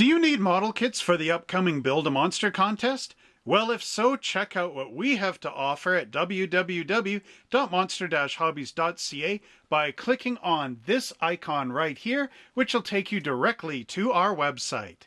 Do you need model kits for the upcoming Build a Monster contest? Well, if so, check out what we have to offer at www.monster-hobbies.ca by clicking on this icon right here, which will take you directly to our website.